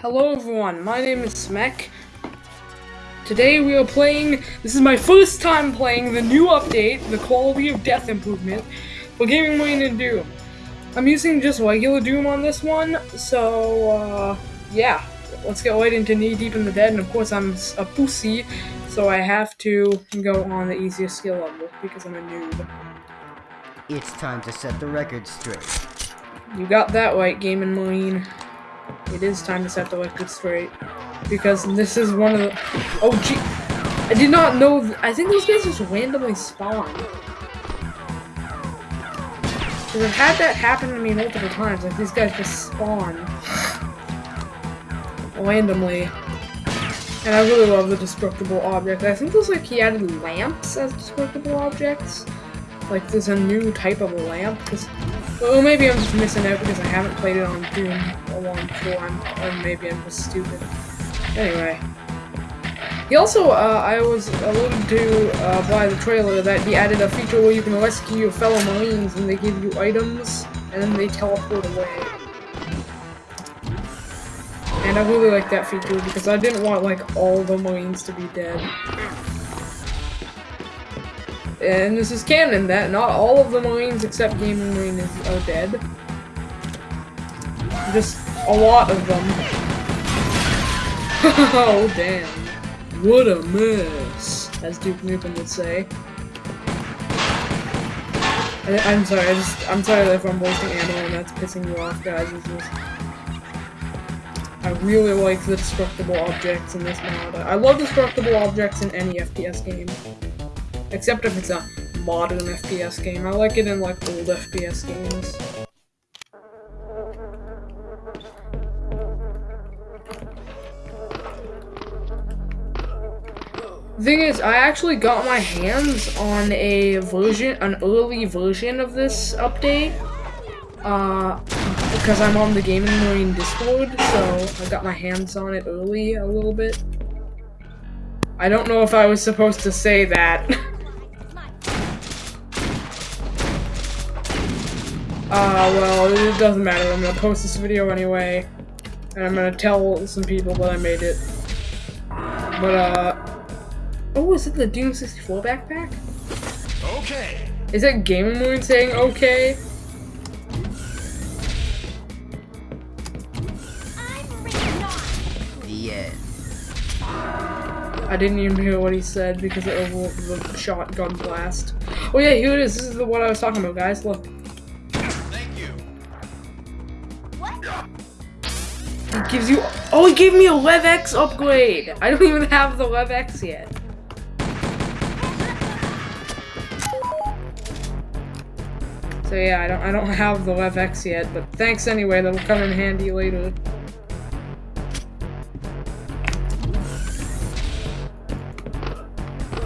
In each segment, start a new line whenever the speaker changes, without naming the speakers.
Hello everyone, my name is Smek. Today we are playing, this is my first time playing the new update, the Quality of Death Improvement, for Gaming Marine and Doom. I'm using just regular Doom on this one, so uh, yeah, let's get right into Knee Deep in the Dead, and of course I'm a pussy, so I have to go on the easiest skill level, because I'm a noob.
It's time to set the record straight.
You got that right, Gaming Marine. It is time to set the record straight. Because this is one of the- Oh, gee! I did not know- I think those guys just randomly spawn. Because I've had that happen to me multiple times, like these guys just spawn. Randomly. And I really love the destructible object. I think there's like he added lamps as destructible objects. Like there's a new type of lamp. Well, maybe I'm just missing out because I haven't played it on Doom a long time, or maybe I'm just stupid. Anyway. He also, uh, I was alluded to uh, by the trailer that he added a feature where you can rescue your fellow Marines and they give you items and then they teleport away. And I really like that feature because I didn't want like all the Marines to be dead. And this is canon that not all of the Marines except Gaming Marine is, are dead. Just a lot of them. oh damn. What a mess, as Duke Nukem would say. I, am sorry, I just I'm sorry if I'm wasting ammo and that's pissing you off, guys. Just, I really like the destructible objects in this mod. I love destructible objects in any FPS game. Except if it's a modern FPS game. I like it in like old FPS games. thing is, I actually got my hands on a version, an early version of this update. Uh, because I'm on the Gaming Marine Discord, so I got my hands on it early a little bit. I don't know if I was supposed to say that. Uh, well, it doesn't matter. I'm gonna post this video anyway. And I'm gonna tell some people that I made it. But, uh... Oh, is it the Doom 64 backpack?
Okay.
Is that Gaming Marine saying okay?
The end.
I didn't even hear what he said because of the shotgun blast. Oh yeah, here it is. This is the one I was talking about, guys. Look. It gives you- Oh, it gave me a LevX upgrade! I don't even have the LevX yet. So yeah, I don't I don't have the LevX yet, but thanks anyway, that'll come in handy later.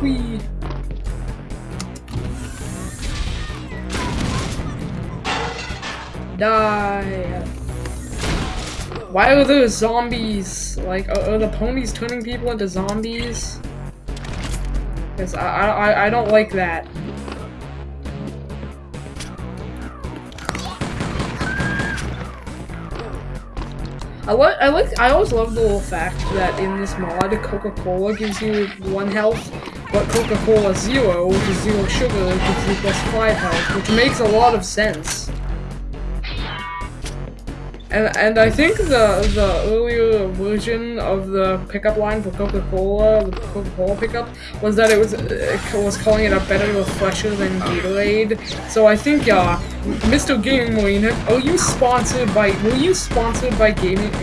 Whee! Die! Why are those zombies? Like, are, are the ponies turning people into zombies? Because I, I, I don't like that. I like, I like, I always love the little fact that in this mod, Coca-Cola gives you one health, but Coca-Cola Zero, which is zero sugar, gives you plus five health, which makes a lot of sense. And and I think the the earlier version of the pickup line for Coca-Cola, the Coca-Cola pickup, was that it was it was calling it a better refresher than Gatorade. So I think uh, Mr. Gaming Marine, are you sponsored by? Were you sponsored by Gaming?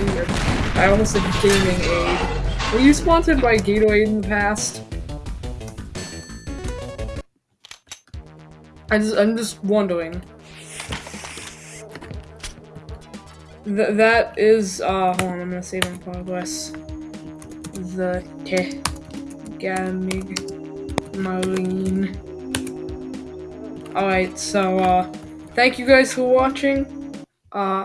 I almost said Gaming Aid. Were you sponsored by Gatorade in the past? I just I'm just wondering. Th that is, uh, hold on, I'm gonna save in progress. The Tegamig Marine. Alright, so, uh, thank you guys for watching. Uh,